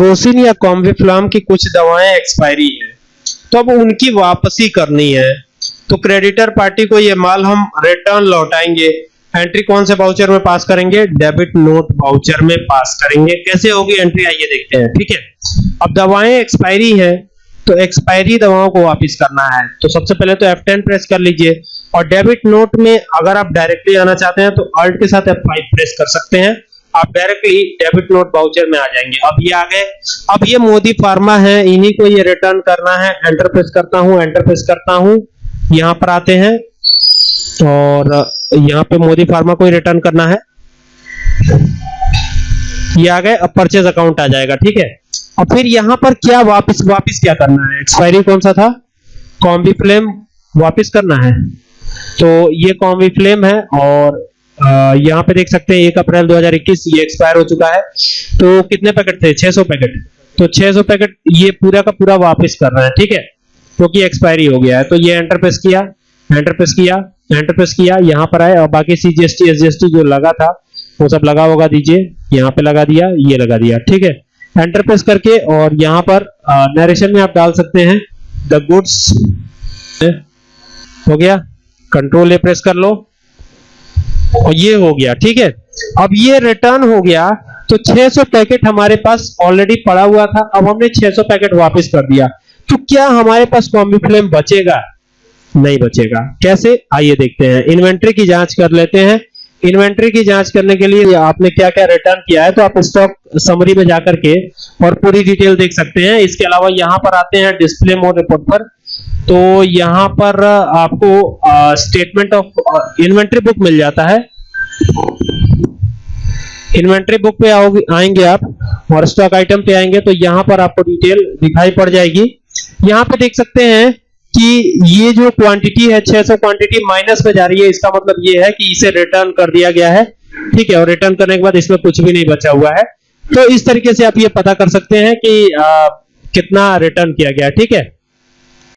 Crocin या कॉम्बिफ्लाम की कुछ दवाएँ एक्सपायरी हैं तो अब उनकी वापसी करनी है। तो क्रेडिटर पार्टी को ये माल हम रिटर्न लौटाएँगे। एंट्री कौन से बाउचर में पास करेंगे? डेबिट नोट बाउचर में पास करेंगे। कैसे होगी एंट्री आइए देखते हैं। ठीक है? अब दवाएँ एक्सपायरी हैं तो एक्सपायरी दवाओं को वापस करना है। तो सबसे पहले तो F10 प्रेस कर लीजिए। और डेबिट नोट में अगर आप डायरेक्टली आना चाहते हैं तो अल्ट के साथ F5 प्रेस कर सकते हैं। आप डायरेक्टली डेबिट नोट वाउचर में आ जाएँगे। अब ये आ गए। अब ये मोदी फार्मा है, इन्हीं को ये रिटर्न करना है। एंटर प्रेस करता हूँ एंटर प्रेस करता हूँ। यहाँ पर आते हैं और यहाँ पे मोदी फार्मा को रिटर्न करना है। ये आ गए, अब परचेज अकाउंट आ जाएगा, ठीक है? अब फिर यहाँ पर क्या वापस वापस क्या करना है? एक्सपायरी कौन सा था? कॉम्बी फ्लेम वापस करना है। तो ये कॉम्बी फ्लेम है और यहाँ पे देख सकते हैं, एक अप्रैल 2021 ये एक्सपायर हो चुका है। तो कितने पैकेट थे? 600 पैकेट। तो 600 पैकेट ये पूरा का पूरा वापस कर रहा है, ठीक है? क्योंकि एक्सपायरी हो गया है। तो ये एंटर प्रेस किया एंटर प्रेस किया एंटर प्रेस किया, यहाँ पर आए। और बाकी सीजीएसटी एसजीएसटी जो लगा था, वो सब लगा होगा दीजिए। यहाँ पे लगा दिया, ये लगा दिया, ठीक है? एंटर प्रेस करके और यहाँ पर नरेशन में आप डाल सकते हैं। द गुड्स हो गया? कंट्रोल ए प्रेस कर लो। और ये हो गया, ठीक है? अब ये रिटर्न हो गया तो 600 पैकेट हमारे पास ऑलरेडी पड़ा हुआ था, अब हमने 600 पैकेट वापस कर दिया। तो क्या हमारे पास कॉम्बी फ्लेम बचेगा? नहीं बचेगा। कैसे? आइए देखते हैं। इन्वेंट्री की जाँच कर लेते हैं। इन्वेंट्री की जाँच करने के लिए आपने क्या क्या रिटर्न किया है तो आप स्टॉक समरी में जाकर के और पूरी डिटेल देख सकते हैं। इसके अलावा यहाँ पर आते हैं डिस्प्ले मोड रिपोर्ट पर। तो यहाँ पर आपको स्टेटमेंट ऑफ़ इन्वेंट्री बुक मिल जाता है। इन्वेंट्री बुक पे आओगे आएँगे आप और स्टॉक आइटम पे आएँगे तो यहाँ पर आपको डिटेल दिखाई पड़ जाएगी। यहाँ पे देख सकते हैं कि ये जो क्वांटिटी है 600 क्वांटिटी माइनस में जा रही है। इसका मतलब ये है कि इसे रिटर्न कर दिया गया है। ठीक है और रिटर्न करने के बाद इसमें कुछ भी नहीं बचा हुआ है। तो इस तरीके से आप ये पता कर सकते हैं कि आ, कितना रिटर्न किया गया ठीक है?